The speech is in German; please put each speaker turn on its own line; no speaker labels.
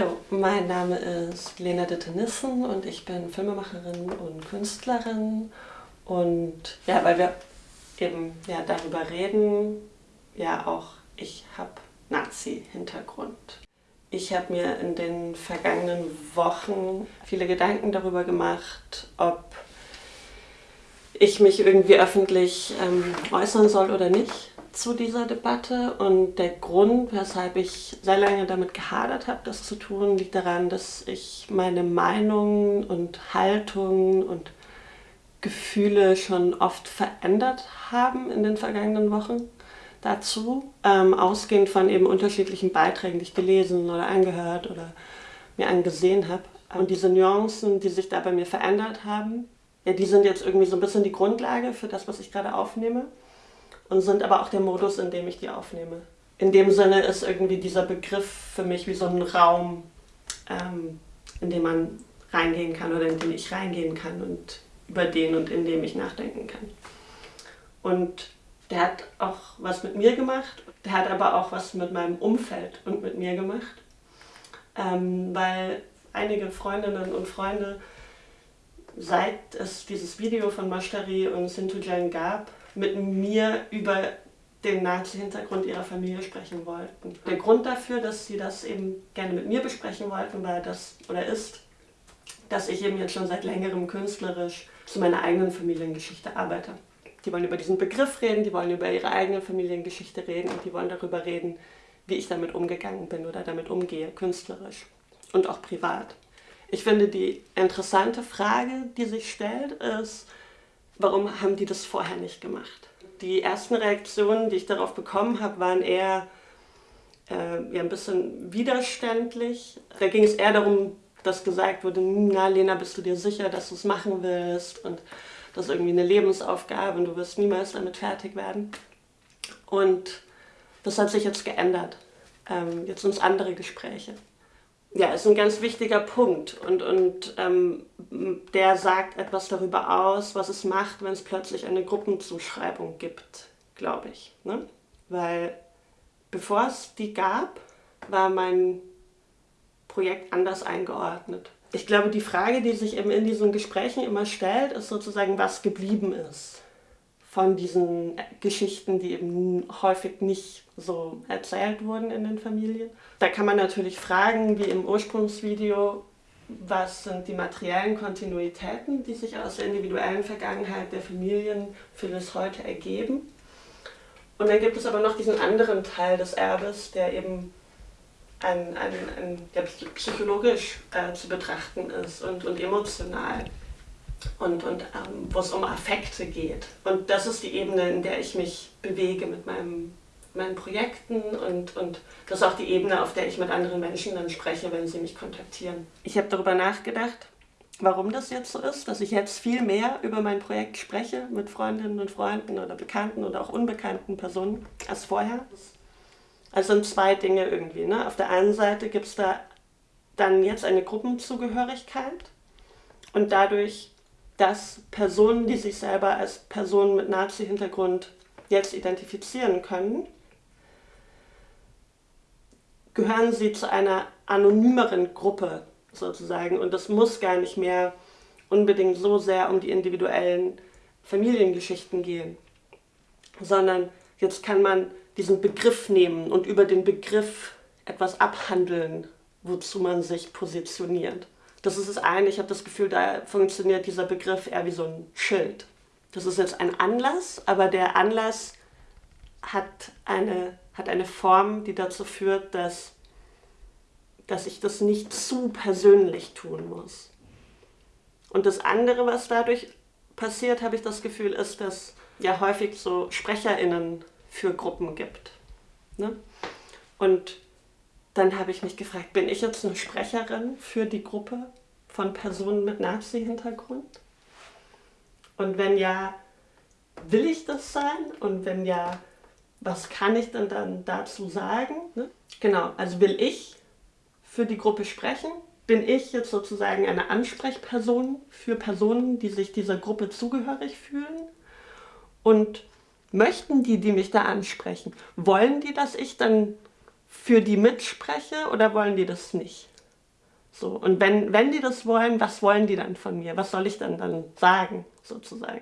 Hallo, mein Name ist Lena Ditte-Nissen und ich bin Filmemacherin und Künstlerin. Und ja, weil wir eben ja, darüber reden, ja auch ich habe Nazi-Hintergrund. Ich habe mir in den vergangenen Wochen viele Gedanken darüber gemacht, ob ich mich irgendwie öffentlich ähm, äußern soll oder nicht zu dieser Debatte und der Grund, weshalb ich sehr lange damit gehadert habe, das zu tun, liegt daran, dass ich meine Meinungen und Haltungen und Gefühle schon oft verändert haben in den vergangenen Wochen dazu, ähm, ausgehend von eben unterschiedlichen Beiträgen, die ich gelesen oder angehört oder mir angesehen habe. Und diese Nuancen, die sich da bei mir verändert haben, ja, die sind jetzt irgendwie so ein bisschen die Grundlage für das, was ich gerade aufnehme und sind aber auch der Modus, in dem ich die aufnehme. In dem Sinne ist irgendwie dieser Begriff für mich wie so ein Raum, ähm, in den man reingehen kann oder in den ich reingehen kann und über den und in dem ich nachdenken kann. Und der hat auch was mit mir gemacht, der hat aber auch was mit meinem Umfeld und mit mir gemacht, ähm, weil einige Freundinnen und Freunde, seit es dieses Video von Mashtari und Sintujan gab, mit mir über den Nazi-Hintergrund ihrer Familie sprechen wollten. Der Grund dafür, dass sie das eben gerne mit mir besprechen wollten, war das oder ist, dass ich eben jetzt schon seit längerem künstlerisch zu meiner eigenen Familiengeschichte arbeite. Die wollen über diesen Begriff reden, die wollen über ihre eigene Familiengeschichte reden und die wollen darüber reden, wie ich damit umgegangen bin oder damit umgehe, künstlerisch und auch privat. Ich finde, die interessante Frage, die sich stellt, ist, warum haben die das vorher nicht gemacht? Die ersten Reaktionen, die ich darauf bekommen habe, waren eher äh, ja, ein bisschen widerständlich. Da ging es eher darum, dass gesagt wurde, na Lena, bist du dir sicher, dass du es machen willst? Und das ist irgendwie eine Lebensaufgabe und du wirst niemals damit fertig werden. Und das hat sich jetzt geändert. Ähm, jetzt sind es andere Gespräche. Ja, ist ein ganz wichtiger Punkt und, und ähm, der sagt etwas darüber aus, was es macht, wenn es plötzlich eine Gruppenzuschreibung gibt, glaube ich. Ne? Weil bevor es die gab, war mein Projekt anders eingeordnet. Ich glaube, die Frage, die sich eben in diesen Gesprächen immer stellt, ist sozusagen, was geblieben ist von diesen Geschichten, die eben häufig nicht so erzählt wurden in den Familien. Da kann man natürlich fragen, wie im Ursprungsvideo, was sind die materiellen Kontinuitäten, die sich aus der individuellen Vergangenheit der Familien für das Heute ergeben. Und dann gibt es aber noch diesen anderen Teil des Erbes, der eben ein, ein, ein, der psychologisch äh, zu betrachten ist und, und emotional und, und ähm, wo es um Affekte geht. Und das ist die Ebene, in der ich mich bewege mit meinem, meinen Projekten und, und das ist auch die Ebene, auf der ich mit anderen Menschen dann spreche, wenn sie mich kontaktieren. Ich habe darüber nachgedacht, warum das jetzt so ist, dass ich jetzt viel mehr über mein Projekt spreche mit Freundinnen und Freunden oder bekannten oder auch unbekannten Personen als vorher. Also sind zwei Dinge irgendwie. Ne? Auf der einen Seite gibt es da dann jetzt eine Gruppenzugehörigkeit und dadurch dass Personen, die sich selber als Personen mit Nazi-Hintergrund jetzt identifizieren können, gehören sie zu einer anonymeren Gruppe sozusagen. Und das muss gar nicht mehr unbedingt so sehr um die individuellen Familiengeschichten gehen, sondern jetzt kann man diesen Begriff nehmen und über den Begriff etwas abhandeln, wozu man sich positioniert. Das ist das eine. Ich habe das Gefühl, da funktioniert dieser Begriff eher wie so ein Schild. Das ist jetzt ein Anlass, aber der Anlass hat eine, hat eine Form, die dazu führt, dass, dass ich das nicht zu persönlich tun muss. Und das andere, was dadurch passiert, habe ich das Gefühl, ist, dass ja häufig so SprecherInnen für Gruppen gibt. Ne? Und dann habe ich mich gefragt, bin ich jetzt eine Sprecherin für die Gruppe von Personen mit Nazi-Hintergrund? Und wenn ja, will ich das sein? Und wenn ja, was kann ich denn dann dazu sagen? Ne? Genau, also will ich für die Gruppe sprechen? Bin ich jetzt sozusagen eine Ansprechperson für Personen, die sich dieser Gruppe zugehörig fühlen? Und möchten die, die mich da ansprechen, wollen die, dass ich dann für die mitspreche oder wollen die das nicht? So. Und wenn, wenn die das wollen, was wollen die dann von mir? Was soll ich dann dann sagen, sozusagen?